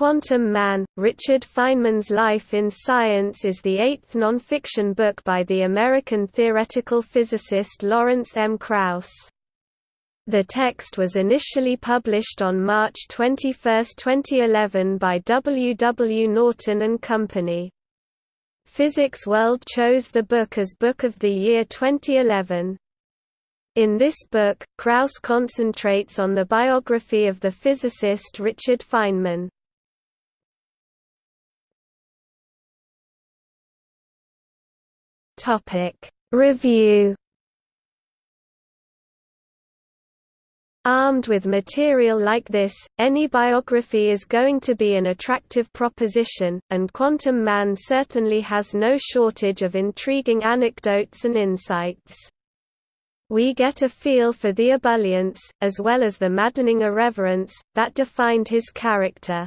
Quantum Man, Richard Feynman's Life in Science is the eighth nonfiction book by the American theoretical physicist Lawrence M. Krauss. The text was initially published on March 21, 2011 by W. W. Norton and Company. Physics World chose the book as Book of the Year 2011. In this book, Krauss concentrates on the biography of the physicist Richard Feynman. Review Armed with material like this, any biography is going to be an attractive proposition, and Quantum Man certainly has no shortage of intriguing anecdotes and insights. We get a feel for the ebullience, as well as the maddening irreverence, that defined his character.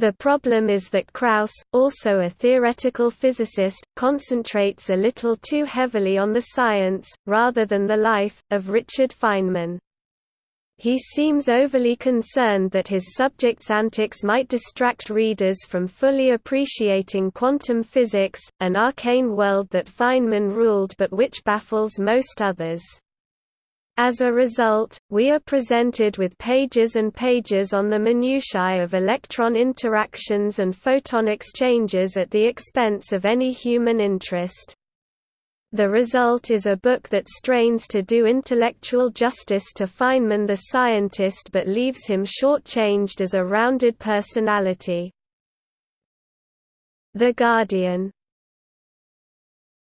The problem is that Krauss, also a theoretical physicist, concentrates a little too heavily on the science, rather than the life, of Richard Feynman. He seems overly concerned that his subject's antics might distract readers from fully appreciating quantum physics, an arcane world that Feynman ruled but which baffles most others. As a result, we are presented with pages and pages on the minutiae of electron interactions and photon exchanges at the expense of any human interest. The result is a book that strains to do intellectual justice to Feynman the scientist but leaves him short-changed as a rounded personality. The Guardian